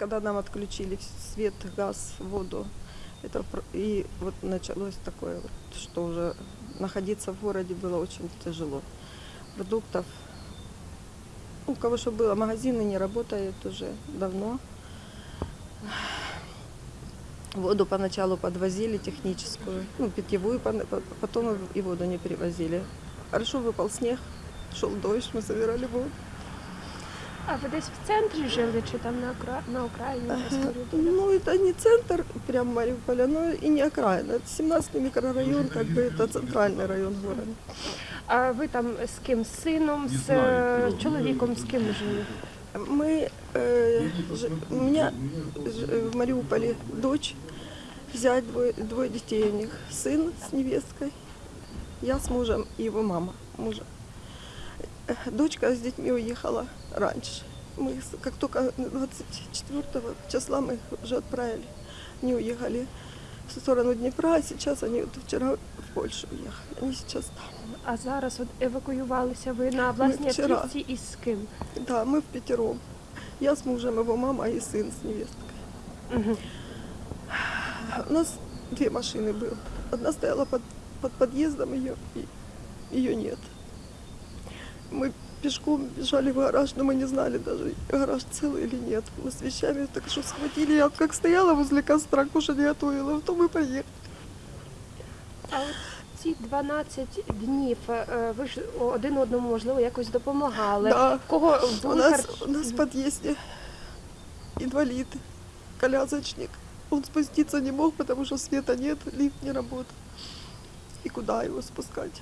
когда нам отключили свет, газ, воду, это и вот началось такое, что уже находиться в городе было очень тяжело. Продуктов, у кого что было, магазины не работают уже давно. Воду поначалу подвозили техническую, ну, питьевую, потом и воду не перевозили. Хорошо выпал снег, шел дождь, мы собирали воду. А ви десь в центрі жили чи там на, окра... на окраїні? десь в коридорі? Ну, это не центр прям Мариуполя, но и не окраина. Это 17 микрорайон, как бы это центральный район города. А ви там з ким? З сином, з е, чоловіком, з ким жили? Мы, э, ж- у меня ж- в Мариуполе дочь, зять, двое, двое детей у них, сын с невесткой, я с мужем и его мама мужа. Э, Дочка с детьми уехала раньше. Мы с- как только 24 числа мы их уже отправили, они уехали в сторону Днепра, а сейчас они вот вчера в Польшу уехали, они сейчас там. А зараз от евакуювалися ви на власній вчора. автівці із ким? Да, мы в пятером. Я с мужем, его мама и сын с невесткой. Угу. У нас две машины было. Одна стояла под, под подъездом, ее, ее нет. Мы пешком бежали в гараж, но мы не знали даже, гараж целый или нет. Мы с вещами так что схватили. Я вот как стояла возле костра, кушать готовила, то мы поехали. А от ці 12 днів е, ви ж один одному можливо якось допомагали. Да. Кого У були нас, харч- у нас в подъезде инвалид, колясочник. Он спуститься не мог, потому что света нет, лифт не работает. И куда его спускать?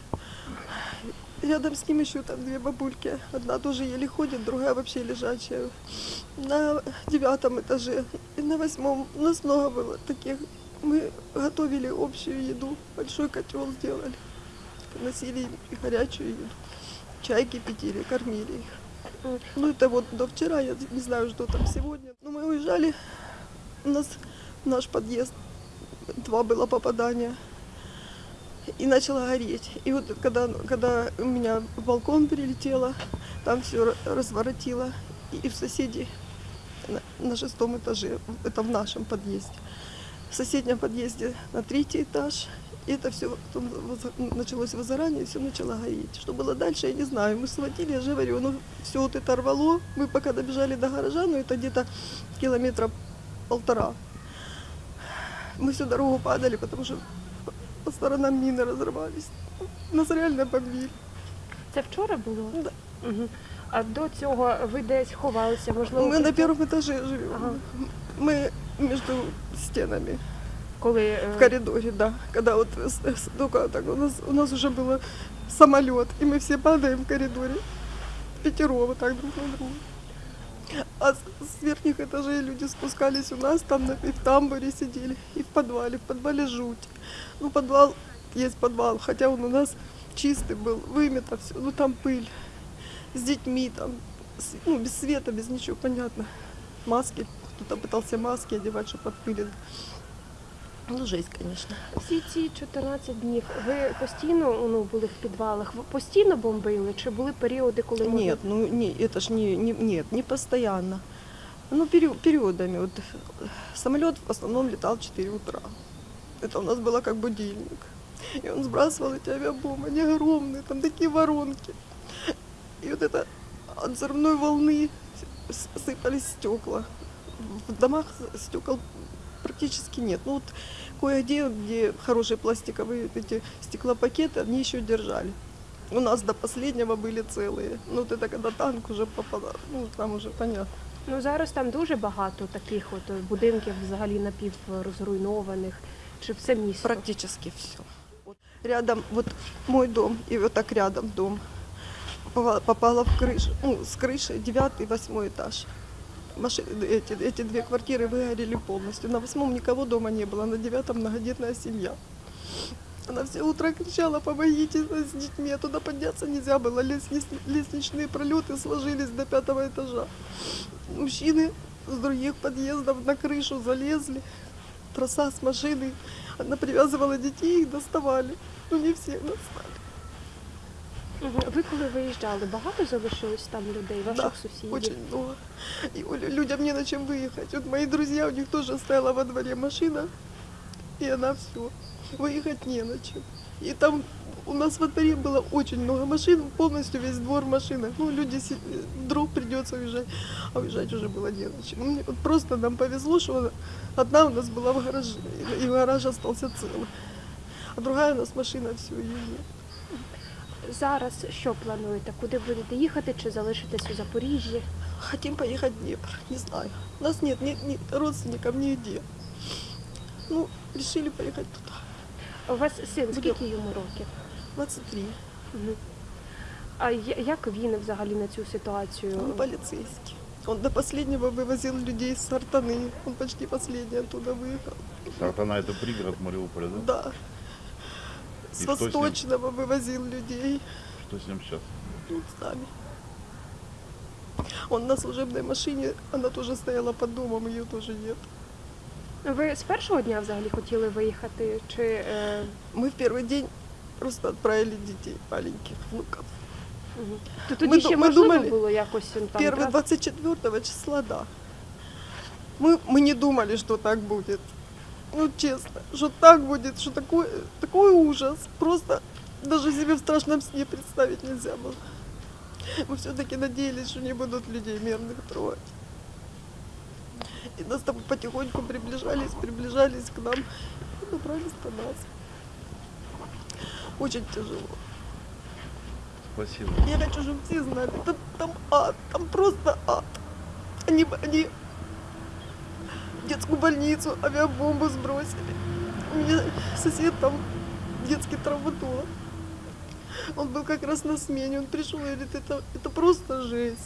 Рядом с ним еще там две бабульки. Одна тоже еле ходит, другая вообще лежачая. На девятом этаже и на восьмом. У нас много было таких. Мы готовили общую еду, большой котел сделали. Носили горячую еду. Чай кипятили, кормили их. Ну это вот до вчера, я не знаю, что там сегодня. Но мы уезжали, у нас наш подъезд два было попадания. И начало гореть. И вот когда, когда у меня в балкон прилетело, там все разворотило. И в соседей на, на шестом этаже, это в нашем подъезде. В соседнем подъезде на третий этаж. И это все потом началось возгорание, и все начало гореть. Что было дальше, я не знаю. Мы схватили, я же говорю, ну все вот это рвало. Мы пока добежали до гаража, ну это где-то километра полтора. Мы всю дорогу падали, потому что по сторонам мины разрывались. Нас реально побили. Це вчора було? Да. Угу. А до цього ви десь ховалися, можливо, Мы на при- первом этаже живем. Ага. Мы между стенами. коли е, в коридоре, да. Когда вот с- с- только так у нас у нас уже было самолет, и мы все падаем в коридоре. Пятеро вот так друг на друга. А с, верхних этажей люди спускались у нас, там на, и в тамбуре сидели, и в подвале. В подвале жуть. Ну, подвал, есть подвал, хотя он у нас чистый был, вымето все, ну там пыль. С детьми там, с- ну, без света, без ничего, понятно. Маски, кто-то пытался маски одевать, чтобы от пыли. Ну, жесть, конечно. всі ці 14 днів ви постійно ну, були в підвалах? Ви постійно бомбили? Чи були періоди, коли може- Нет, ну не, это ж не, не, нет, не постоянно. Ну, перио- периодами. Вот, самолет в основном летал в 4 утра. Это у нас было как будильник. И он сбрасывал эти авиабомбы, они огромные, там такие воронки. И вот это от взрывной волны с- сыпались стекла. В домах стекол практически нет. Ну вот кое-где, где хорошие пластиковые эти стеклопакеты, они еще держали. У нас до последнего были целые. Ну, вот это когда танк уже попадал, ну, там уже понятно. Ну зараз там дуже багато таких от е, будинків взагалі напіврозруйнованих. Чи все місто? Практически все. Рядом, вот мой дом и вот так рядом дом попала, попала в крышу, ну, с крыши девятый, восьмой этаж. Маши- эти, эти две квартиры выгорели полностью. На восьмом никого дома не было, на девятом многодетная семья. Она все утро кричала, помогите с детьми, а туда подняться нельзя было. Лестничные пролеты сложились до пятого этажа. Мужчины с других подъездов на крышу залезли. Троса с машиной. Она привязывала детей, их доставали. Ну, не всех достали. Мгм. Ви коли виїжджали, багато залишилось там людей, ваших Да, сусідів? Очень много. И у лю- людям не на чем выехать. Вот мои друзья, у них тоже стояла во дворе машина, и она все. Выехать не на чем. И там у нас во дворе было очень много машин, полностью весь двор в машинах. Ну, люди, си- вдруг придется уезжать, а уезжать уже было не на чем. Ну, Вот просто нам повезло, что одна у нас была в гараже, и- и гараж остался целый. А другая у нас машина, все, ее нет. Зараз що плануєте? Куди будете їхати чи залишитесь у Запоріжжі? Хотим поехать в Днепр, не знаю. У нас нет ни, ни родственников нигде. Ну, решили поехать туда. У вас син, скільки йому років? 23. Мгм. А я- як він взагалі на цю ситуацію? Он полицейский. Он до последнего вывозил людей с Артаны. Он почти последний оттуда выехал. Сартана это пригород Мариуполя, да? Да. С И что с ним? Восточного вывозил людей. Что с ним сейчас? Ну, с нами. Он на служебной машине, она тоже стояла под домом, ее тоже нет. Ви з першого дня взагалі хотіли виїхати? Чи е, Мы в первый день просто отправили детей маленьких, внуков. мгм. то тоді Ми ще ду- ми можливо думали, було якось він там Первый трас- 24 числа, да. Мы, мы не думали, что так будет. Ну, честно, что так будет, что такой, такой ужас. Просто даже себе в страшном сне представить нельзя было. Мы все-таки надеялись, что не будут людей мирных трогать. И нас там потихоньку приближались, приближались к нам и добрались до нас. Очень тяжело. Спасибо. Я хочу, чтобы все знали, там, там ад, там просто ад. Они, они детскую больницу авиабомбу сбросили. У меня сосед там детский травматолог. Он был как раз на смене, он пришел и говорит, это, это просто жесть.